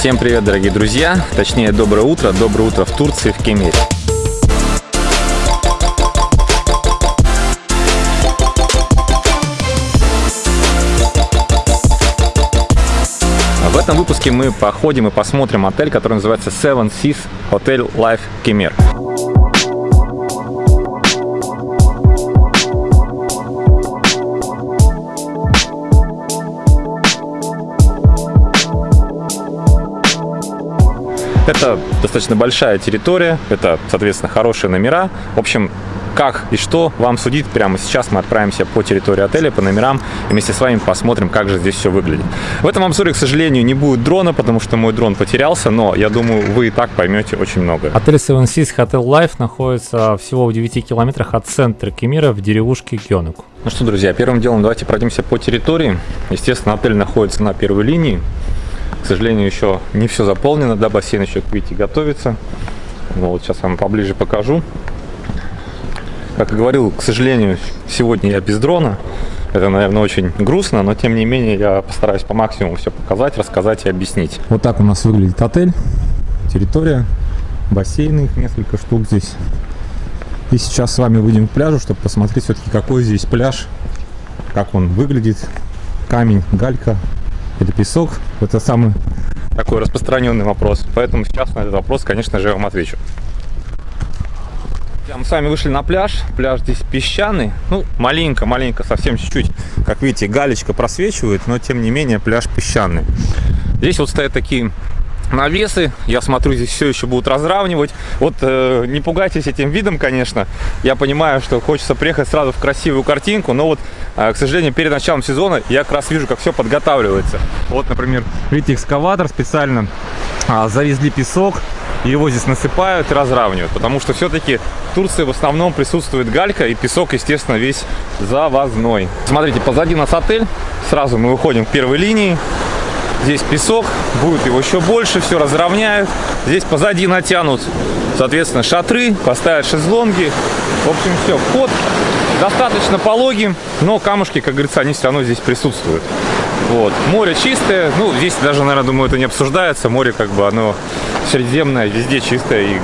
Всем привет, дорогие друзья! Точнее, доброе утро. Доброе утро в Турции, в Кемере. В этом выпуске мы походим и посмотрим отель, который называется Seven Seas Hotel Life Кемер. Это достаточно большая территория, это, соответственно, хорошие номера. В общем, как и что вам судить прямо сейчас. Мы отправимся по территории отеля, по номерам, и вместе с вами посмотрим, как же здесь все выглядит. В этом обзоре, к сожалению, не будет дрона, потому что мой дрон потерялся, но я думаю, вы и так поймете очень много. Отель Seven Seas Hotel Life находится всего в 9 километрах от центра Кемира в деревушке Гёнук. Ну что, друзья, первым делом давайте пройдемся по территории. Естественно, отель находится на первой линии. К сожалению, еще не все заполнено, да, бассейн еще, как видите, готовится. Вот сейчас вам поближе покажу. Как и говорил, к сожалению, сегодня я без дрона. Это, наверное, очень грустно, но тем не менее я постараюсь по максимуму все показать, рассказать и объяснить. Вот так у нас выглядит отель, территория, бассейны, их несколько штук здесь. И сейчас с вами выйдем к пляжу, чтобы посмотреть все-таки какой здесь пляж, как он выглядит. Камень, галька, или песок? Это самый такой распространенный вопрос. Поэтому сейчас на этот вопрос, конечно же, я вам отвечу. Мы с вами вышли на пляж. Пляж здесь песчаный. Ну, маленько-маленько, совсем чуть-чуть. Как видите, галечка просвечивает, но тем не менее пляж песчаный. Здесь вот стоят такие навесы. Я смотрю, здесь все еще будут разравнивать. Вот э, не пугайтесь этим видом, конечно. Я понимаю, что хочется приехать сразу в красивую картинку, но вот, э, к сожалению, перед началом сезона я как раз вижу, как все подготавливается. Вот, например, видите, экскаватор специально э, завезли песок, его здесь насыпают и разравнивают, потому что все-таки в Турции в основном присутствует галька и песок, естественно, весь завозной. Смотрите, позади нас отель, сразу мы выходим к первой линии, Здесь песок, будет его еще больше, все разровняют. Здесь позади натянут, соответственно, шатры, поставят шезлонги. В общем, все, вход достаточно пологий, но камушки, как говорится, они все равно здесь присутствуют. Вот. Море чистое, ну, здесь даже, наверное, думаю, это не обсуждается. Море, как бы, оно средиземное, везде чистое, и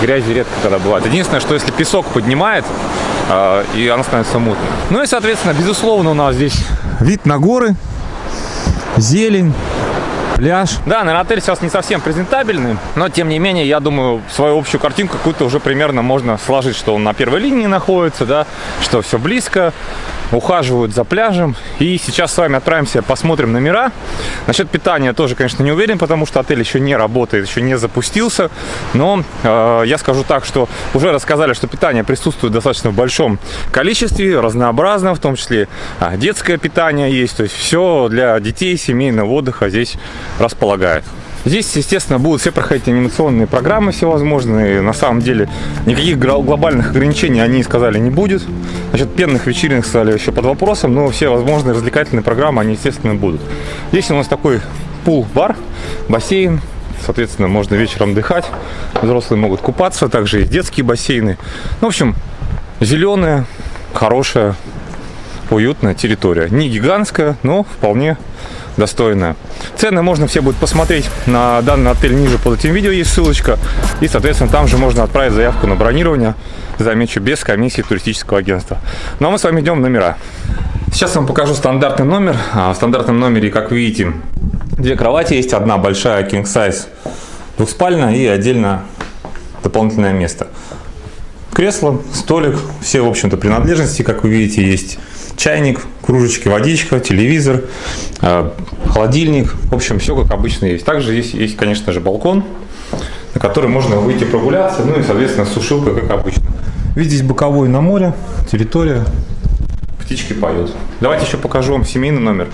грязи редко когда бывает. Единственное, что если песок поднимает, э, и оно становится мутным. Ну и, соответственно, безусловно, у нас здесь вид на горы, зелень, пляж. Да, наверное, отель сейчас не совсем презентабельный, но тем не менее, я думаю, свою общую картинку какую-то уже примерно можно сложить, что он на первой линии находится, да, что все близко, ухаживают за пляжем. И сейчас с вами отправимся, посмотрим номера. Насчет питания тоже, конечно, не уверен, потому что отель еще не работает, еще не запустился. Но э, я скажу так, что уже рассказали, что питание присутствует достаточно в большом количестве, разнообразно, в том числе а, детское питание есть. То есть все для детей, семейного отдыха здесь располагает. Здесь, естественно, будут все проходить анимационные программы всевозможные. На самом деле никаких глобальных ограничений они сказали не будет. Значит, пенных вечеринок стали еще под вопросом, но все возможные развлекательные программы, они, естественно, будут. Здесь у нас такой пул-бар, бассейн, соответственно, можно вечером отдыхать. Взрослые могут купаться, также есть детские бассейны. Ну, в общем, зеленая, хорошая, уютная территория. Не гигантская, но вполне достойная. Цены можно все будет посмотреть на данный отель ниже под этим видео, есть ссылочка. И, соответственно, там же можно отправить заявку на бронирование, замечу, без комиссии туристического агентства. Ну а мы с вами идем в номера. Сейчас вам покажу стандартный номер. А, в стандартном номере, как видите, две кровати есть. Одна большая king size двухспальная и отдельно дополнительное место. Кресло, столик, все, в общем-то, принадлежности, как вы видите, есть чайник, кружечки, водичка, телевизор, э, холодильник. В общем, все как обычно есть. Также есть, есть, конечно же, балкон, на который можно выйти прогуляться, ну и, соответственно, сушилка, как обычно. Видите, боковой на море, территория, птички поют. Давайте еще покажу вам семейный номер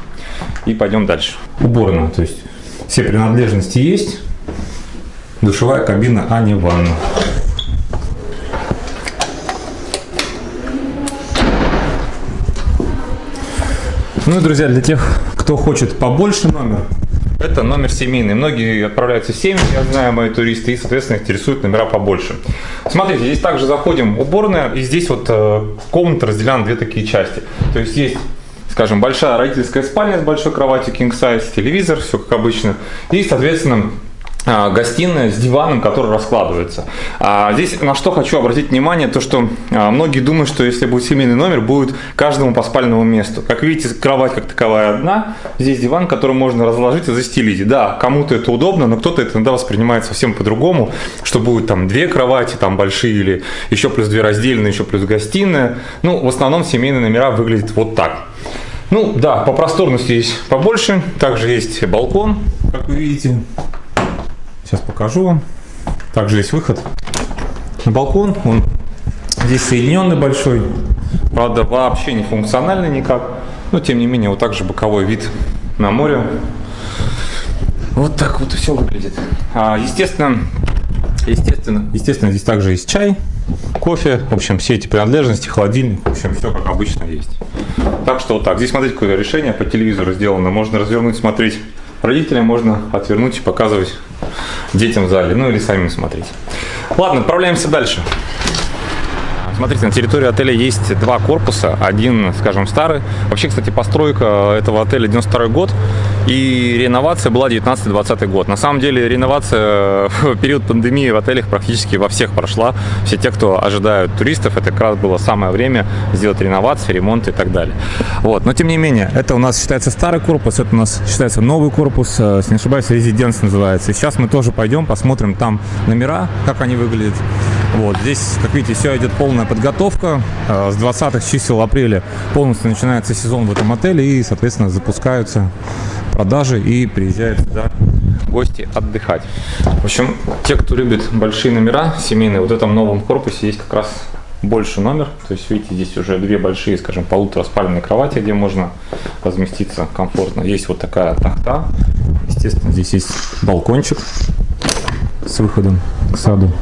и пойдем дальше. Уборная, то есть все принадлежности есть, душевая кабина, а не ванна. Ну и, друзья, для тех, кто хочет побольше номер, это номер семейный. Многие отправляются в семьи, я знаю, мои туристы, и, соответственно, интересуют номера побольше. Смотрите, здесь также заходим уборная, и здесь вот э, комната разделена на две такие части. То есть есть скажем, большая родительская спальня с большой кроватью king size, телевизор, все как обычно. И, соответственно, гостиная с диваном, который раскладывается. А здесь на что хочу обратить внимание, то что а, многие думают, что если будет семейный номер, будет каждому по спальному месту. Как видите, кровать как таковая одна, здесь диван, который можно разложить и застелить. Да, кому-то это удобно, но кто-то это иногда воспринимает совсем по-другому, что будет там две кровати, там большие или еще плюс две раздельные, еще плюс гостиная. Ну, в основном семейные номера выглядят вот так. Ну, да, по просторности здесь побольше. Также есть балкон, как вы видите. Сейчас покажу вам. Также есть выход на балкон. Он здесь соединенный большой. Правда, вообще не функциональный никак. Но, тем не менее, вот также боковой вид на море. Вот так вот все выглядит. А, естественно, естественно, естественно, здесь также есть чай, кофе, в общем, все эти принадлежности, холодильник, в общем, все как обычно есть. Так что вот так. Здесь, смотрите, какое решение по телевизору сделано. Можно развернуть, смотреть родителям, можно отвернуть и показывать детям в зале, ну или самим смотреть. Ладно, отправляемся дальше. Смотрите, на территории отеля есть два корпуса. Один, скажем, старый. Вообще, кстати, постройка этого отеля 92 год. И реновация была 19-20 год. На самом деле, реновация в период пандемии в отелях практически во всех прошла. Все те, кто ожидают туристов, это как раз было самое время сделать реновации, ремонт и так далее. Вот. Но, тем не менее, это у нас считается старый корпус, это у нас считается новый корпус, э, если не ошибаюсь, резиденс называется. И сейчас мы тоже пойдем, посмотрим там номера, как они выглядят. Вот, здесь, как видите, все идет полная подготовка. Э, с 20 чисел апреля полностью начинается сезон в этом отеле и, соответственно, запускаются продажи и приезжают сюда гости отдыхать. В общем, те, кто любит большие номера семейные, вот в этом новом корпусе есть как раз больше номер. То есть, видите, здесь уже две большие, скажем, полутораспальные кровати, где можно разместиться комфортно. Есть вот такая тахта. Естественно, здесь есть балкончик с выходом к саду.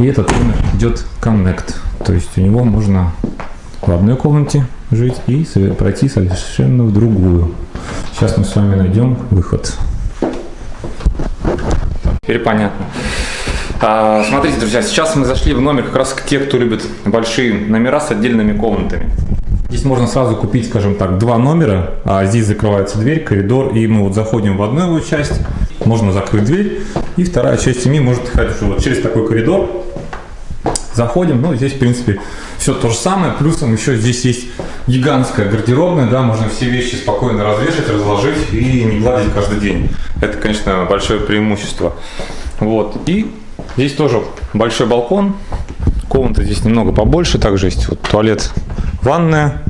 И этот номер идет Connect. То есть у него можно в одной комнате жить и пройти совершенно в другую. Сейчас мы с вами найдем выход. Теперь понятно. А, смотрите, друзья, сейчас мы зашли в номер как раз к те, кто любит большие номера с отдельными комнатами. Здесь можно сразу купить, скажем так, два номера, а здесь закрывается дверь, коридор, и мы вот заходим в одну его часть, можно закрыть дверь, и вторая часть семьи может ходить вот через такой коридор, заходим, ну, здесь, в принципе, все то же самое, плюсом еще здесь есть гигантская гардеробная, да, можно все вещи спокойно развешать, разложить и не гладить каждый день. Это, конечно, большое преимущество. Вот, и здесь тоже большой балкон, комната здесь немного побольше, также есть вот туалет, ванная,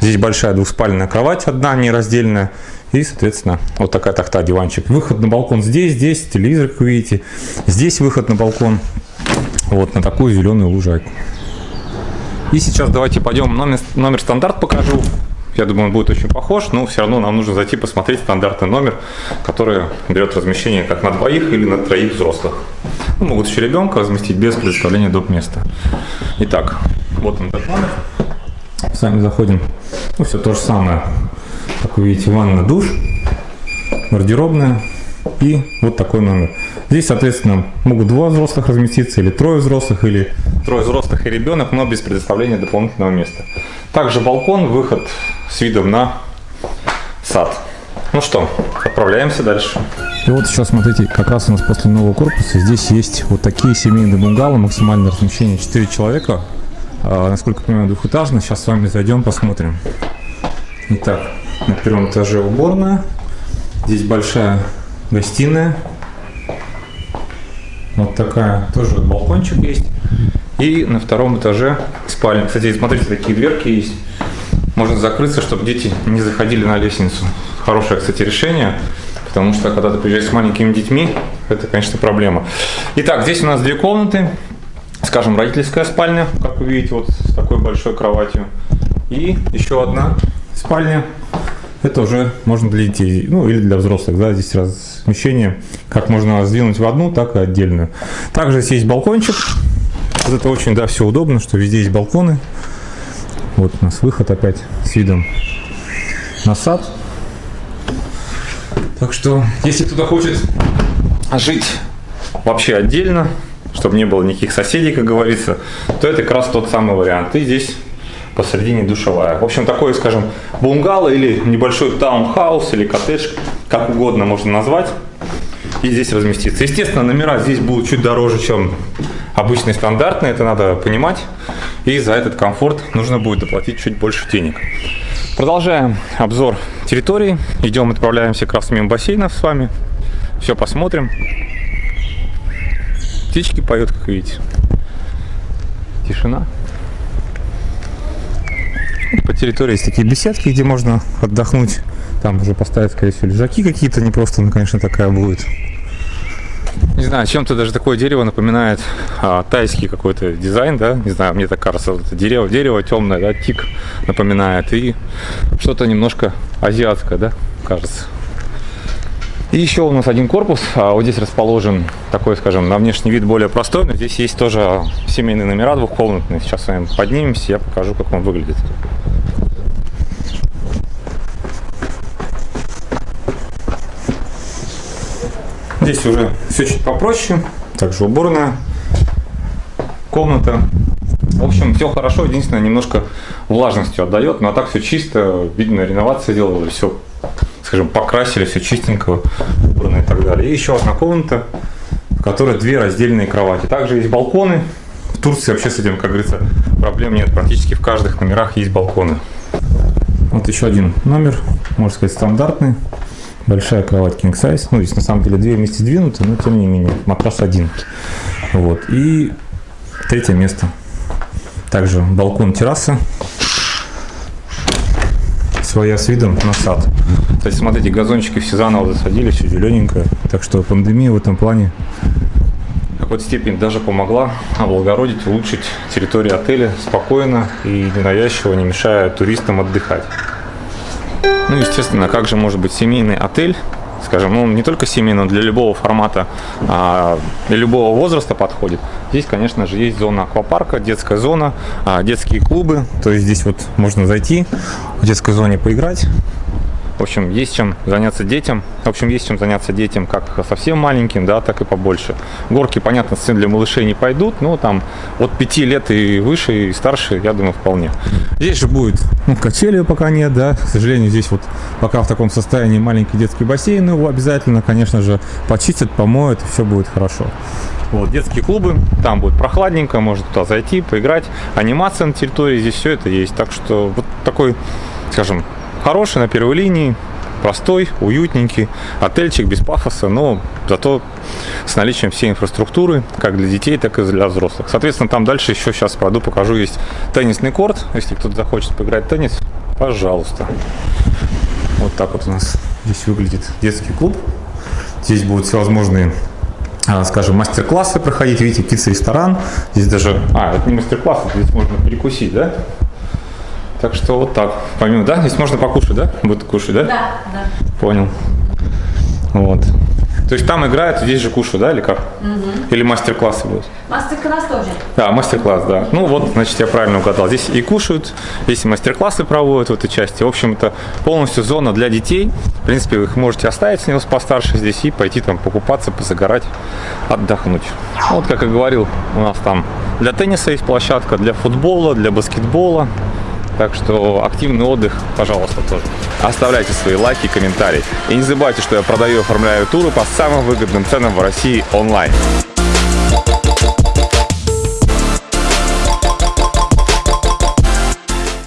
здесь большая двухспальная кровать, одна нераздельная, и, соответственно, вот такая тахта, диванчик. Выход на балкон здесь, здесь телевизор, как видите. Здесь выход на балкон вот на такую зеленую лужайку. И сейчас давайте пойдем номер, номер стандарт покажу. Я думаю, он будет очень похож, но все равно нам нужно зайти посмотреть стандартный номер, который берет размещение как на двоих или на троих взрослых. Ну, могут еще ребенка разместить без предоставления доп. места. Итак, вот он этот номер. Сами заходим. Ну, все то же самое. Как вы видите, ванна, душ, гардеробная, и вот такой номер. Здесь, соответственно, могут два взрослых разместиться, или трое взрослых, или трое взрослых и ребенок, но без предоставления дополнительного места. Также балкон, выход с видом на сад. Ну что, отправляемся дальше. И вот сейчас смотрите, как раз у нас после нового корпуса здесь есть вот такие семейные бунгало, максимальное размещение 4 человека. А, насколько я понимаю, двухэтажно. Сейчас с вами зайдем, посмотрим. Итак, на первом этаже уборная. Здесь большая гостиная. Вот такая, тоже балкончик есть. И на втором этаже спальня. Кстати, смотрите, такие дверки есть. Можно закрыться, чтобы дети не заходили на лестницу. Хорошее, кстати, решение. Потому что, когда ты приезжаешь с маленькими детьми, это, конечно, проблема. Итак, здесь у нас две комнаты. Скажем, родительская спальня, как вы видите, вот с такой большой кроватью. И еще одна спальня это уже можно для детей, ну или для взрослых, да, здесь размещение, как можно сдвинуть в одну, так и отдельную. Также здесь есть балкончик, вот это очень, да, все удобно, что везде есть балконы. Вот у нас выход опять с видом на сад. Так что, если кто-то хочет жить вообще отдельно, чтобы не было никаких соседей, как говорится, то это как раз тот самый вариант. И здесь посередине душевая. В общем, такой, скажем, бунгало или небольшой таунхаус или коттедж, как угодно можно назвать. И здесь разместиться. Естественно, номера здесь будут чуть дороже, чем обычные стандартные, это надо понимать. И за этот комфорт нужно будет доплатить чуть больше денег. Продолжаем обзор территории. Идем, отправляемся как раз мимо бассейнов с вами. Все посмотрим. Птички поют, как видите. Тишина. По территории есть такие беседки, где можно отдохнуть. Там уже поставить, скорее всего, лежаки какие-то, не просто, ну, конечно, такая будет. Не знаю, чем-то даже такое дерево напоминает а, тайский какой-то дизайн, да, не знаю, мне так кажется, вот это дерево, дерево темное, да, тик напоминает, и что-то немножко азиатское, да, кажется. И еще у нас один корпус, а вот здесь расположен такой, скажем, на внешний вид более простой, но здесь есть тоже семейные номера двухкомнатные. Сейчас с вами поднимемся, я покажу, как он выглядит. Здесь уже все чуть попроще. Также уборная комната. В общем, все хорошо. Единственное, немножко влажностью отдает. Но а так все чисто. Видно, реновация делали. Все, скажем, покрасили, все чистенько, убрано и так далее. И еще одна комната, в которой две раздельные кровати. Также есть балконы. В Турции вообще с этим, как говорится, проблем нет. Практически в каждых номерах есть балконы. Вот еще один номер, можно сказать, стандартный. Большая кровать king size. Ну, здесь на самом деле две вместе сдвинуты, но тем не менее. Матрас один. Вот. И третье место. Также балкон терраса. Своя с видом на сад. То есть, смотрите, газончики все заново засадили, все зелененькое. Так что пандемия в этом плане какой-то степени даже помогла облагородить, улучшить территорию отеля спокойно и ненавязчиво, не мешая туристам отдыхать. Ну, естественно, как же может быть семейный отель, скажем, ну, не только семейный, но для любого формата, а, для любого возраста подходит. Здесь, конечно же, есть зона аквапарка, детская зона, а, детские клубы, то есть здесь вот можно зайти, в детской зоне поиграть, в общем, есть чем заняться детям. В общем, есть чем заняться детям как совсем маленьким, да, так и побольше. Горки, понятно, сцен для малышей не пойдут, но там от 5 лет и выше, и старше, я думаю, вполне. Здесь же будет, ну, качели пока нет, да, к сожалению, здесь вот пока в таком состоянии маленький детский бассейн, его обязательно, конечно же, почистят, помоют, и все будет хорошо. Вот, детские клубы, там будет прохладненько, можно туда зайти, поиграть. Анимация на территории, здесь все это есть. Так что вот такой, скажем, Хороший на первой линии, простой, уютненький, отельчик без пафоса, но зато с наличием всей инфраструктуры, как для детей, так и для взрослых. Соответственно, там дальше еще сейчас пройду, покажу, есть теннисный корт, если кто-то захочет поиграть в теннис, пожалуйста. Вот так вот у нас здесь выглядит детский клуб. Здесь будут всевозможные а, скажем, мастер-классы проходить. Видите, птица-ресторан. Здесь даже... А, это не мастер-класс, здесь можно перекусить, да? Так что вот так. Помимо, да? Здесь можно покушать, да? Будут кушать, да? Да, да. Понял. Вот. То есть там играют, здесь же кушают, да, или как? Угу. Или мастер-классы будут? Мастер-класс тоже. Да, мастер-класс, да. Ну вот, значит, я правильно угадал. Здесь и кушают, здесь и мастер-классы проводят в этой части. В общем, это полностью зона для детей. В принципе, вы их можете оставить с него постарше здесь и пойти там покупаться, позагорать, отдохнуть. Вот, как и говорил, у нас там для тенниса есть площадка, для футбола, для баскетбола. Так что активный отдых, пожалуйста, тоже. Оставляйте свои лайки и комментарии. И не забывайте, что я продаю и оформляю туры по самым выгодным ценам в России онлайн.